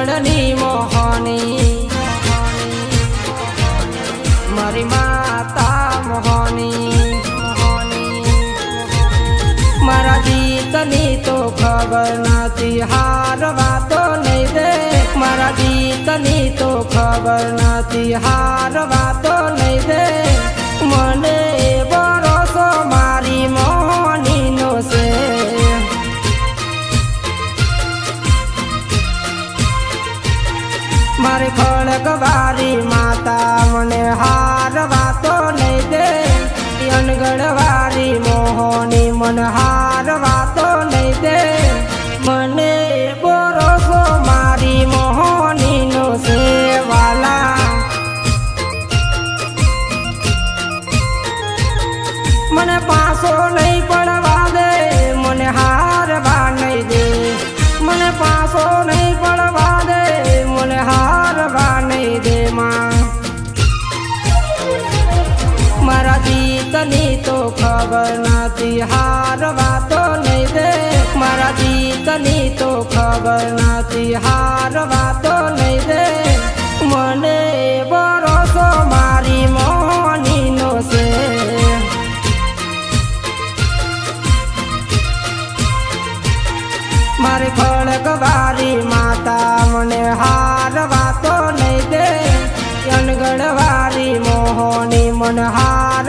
ચરણની મોહની. મારી માતા મોહની. મારા ગીતની તો ખબર નથી હારવા તો નહીં રે. મારા ગીતની તો ખબર નથી હારવા મારી ખડકવારી માતા મને હાર વાતો નહીં દે. અનગઢવારી મોહની મન હાર વાતો નહીં દે. મને ભરોસો મારી મોહનીનો સેવાલા. મને પાસો નહીં જીતની તો ખબર નથી હારવા તો નહીં દે. મારા જીતની તો ખબર નથી હારવા તો નહીં દે. મને ભરોસો મારી મોહનીનો છે. મારી ખડકવારી માતા મને હાર વાતો નહીં દે. અનગઢવારી મોહની મન હાર